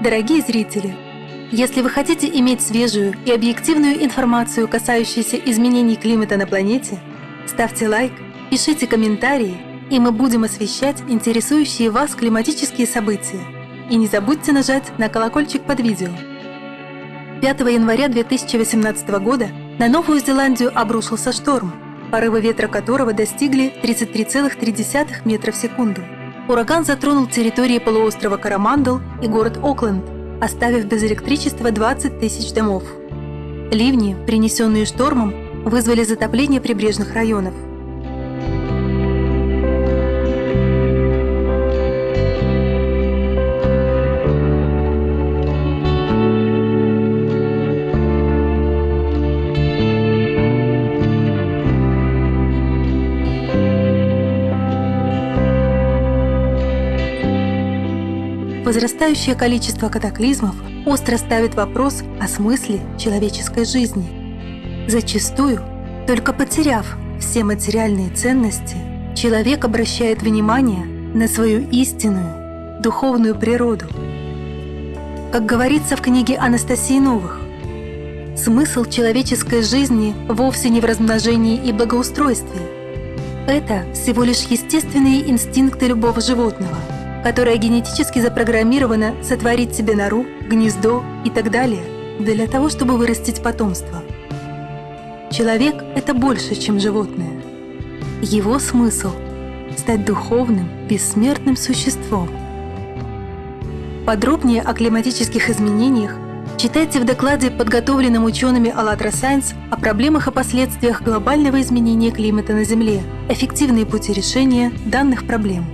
Дорогие зрители, если вы хотите иметь свежую и объективную информацию, касающуюся изменений климата на планете, ставьте лайк, пишите комментарии, и мы будем освещать интересующие вас климатические события. И не забудьте нажать на колокольчик под видео. 5 января 2018 года на Новую Зеландию обрушился шторм, порывы ветра которого достигли 33,3 метра в секунду. Ураган затронул территории полуострова Карамандал и город Окленд, оставив без электричества 20 тысяч домов. Ливни, принесенные штормом, вызвали затопление прибрежных районов – Возрастающее количество катаклизмов остро ставит вопрос о смысле человеческой жизни. Зачастую, только потеряв все материальные ценности, человек обращает внимание на свою истинную, духовную природу. Как говорится в книге Анастасии Новых, смысл человеческой жизни вовсе не в размножении и благоустройстве. Это всего лишь естественные инстинкты любого животного – которая генетически запрограммирована сотворить себе нору, гнездо и так далее для того, чтобы вырастить потомство. Человек — это больше, чем животное. Его смысл — стать духовным, бессмертным существом. Подробнее о климатических изменениях читайте в докладе, подготовленном учеными АЛЛАТРА Сайенс о проблемах и последствиях глобального изменения климата на Земле, эффективные пути решения данных проблем.